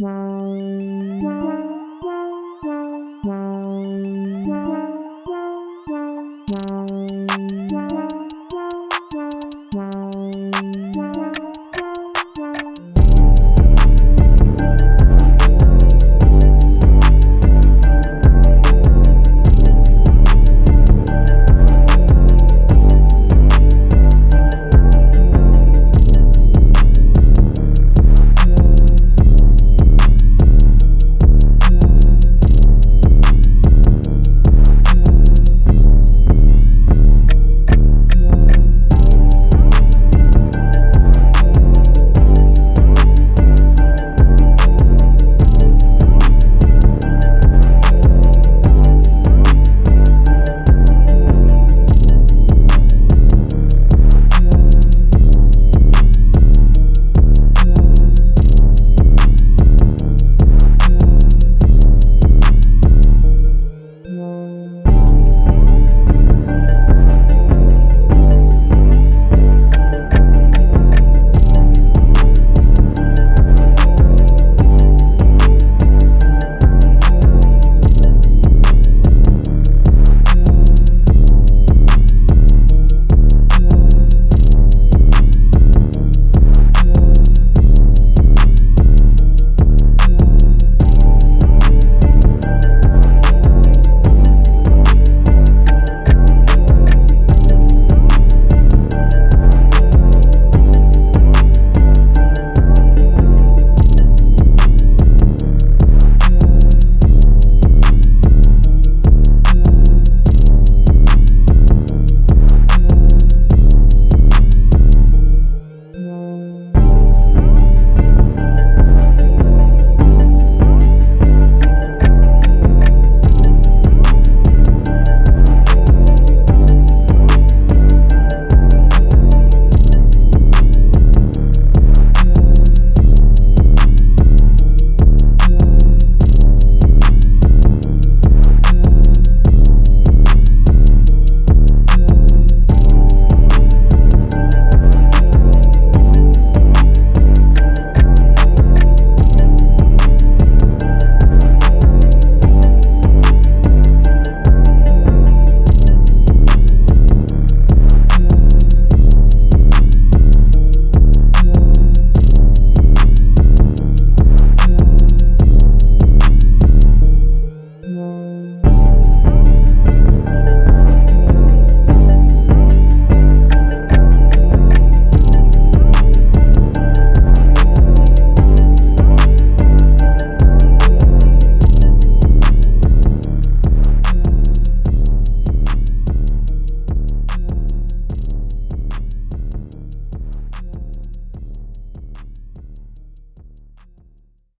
Wow.